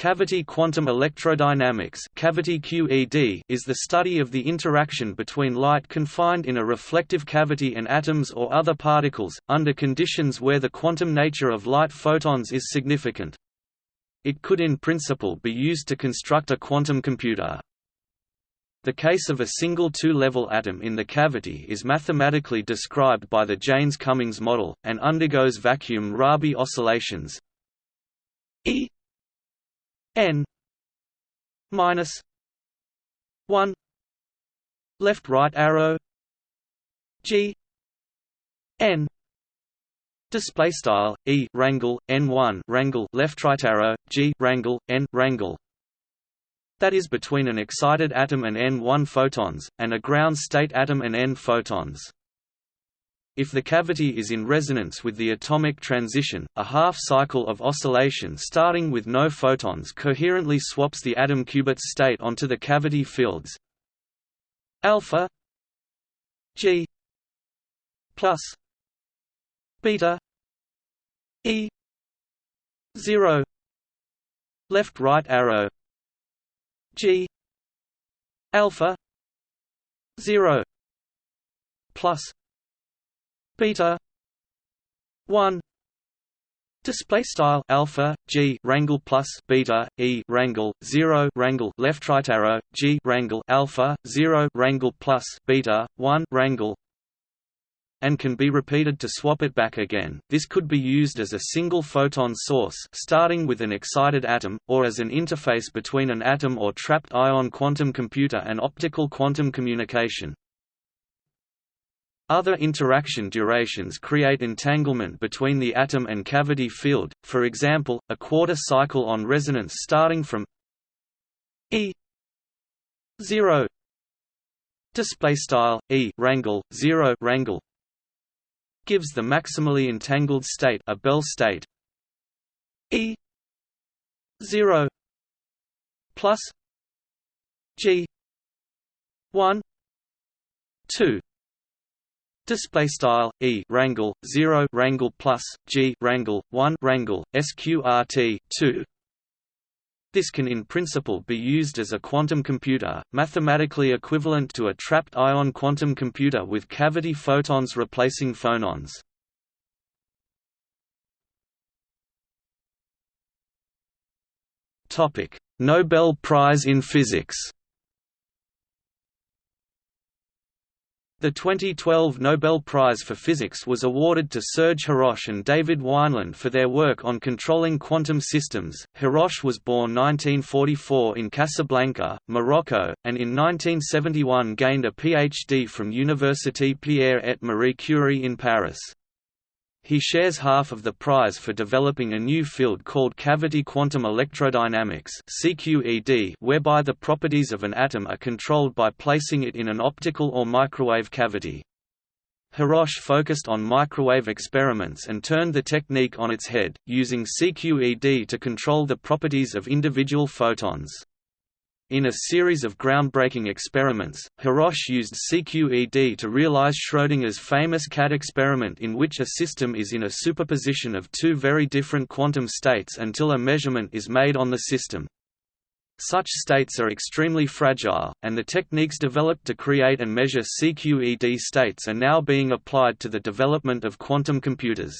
Cavity quantum electrodynamics cavity QED is the study of the interaction between light confined in a reflective cavity and atoms or other particles, under conditions where the quantum nature of light photons is significant. It could in principle be used to construct a quantum computer. The case of a single two-level atom in the cavity is mathematically described by the Jaynes-Cummings model, and undergoes vacuum Rabi oscillations E n minus 1 left right arrow g n display style e rangle n1 rangle left right arrow g rangle n rangle. That is between an excited atom and n1 photons and a ground state atom and n photons if the cavity is in resonance with the atomic transition, a half-cycle of oscillation starting with no photons coherently swaps the atom qubit state onto the cavity fields. Alpha g plus beta e 0 left right arrow g alpha 0 plus beta 1 Display style alpha g rangle plus beta e rangle zero rangle left right arrow g rangle alpha zero rangle plus beta one rangle and can be repeated to swap it back again. This could be used as a single photon source starting with an excited atom, or as an interface between an atom or trapped ion quantum computer and optical quantum communication. Other interaction durations create entanglement between the atom and cavity field, for example, a quarter cycle on resonance starting from E 0 display style E rangle 0 rangle gives the maximally entangled state a Bell state. E 0 plus G 1 2 Display style e rangle zero rangle plus g rangle one rangle sqrt two. This can in principle be used as a quantum computer, mathematically equivalent to a trapped ion quantum computer with cavity photons replacing phonons. Topic: Nobel Prize in Physics. The 2012 Nobel Prize for Physics was awarded to Serge Haroche and David Wineland for their work on controlling quantum systems. Haroche was born 1944 in Casablanca, Morocco, and in 1971 gained a PhD from Université Pierre et Marie Curie in Paris. He shares half of the prize for developing a new field called cavity quantum electrodynamics (CQED), whereby the properties of an atom are controlled by placing it in an optical or microwave cavity. Haroche focused on microwave experiments and turned the technique on its head, using CQED to control the properties of individual photons. In a series of groundbreaking experiments, Haroche used CQED to realize Schrödinger's famous cat experiment in which a system is in a superposition of two very different quantum states until a measurement is made on the system. Such states are extremely fragile, and the techniques developed to create and measure CQED states are now being applied to the development of quantum computers.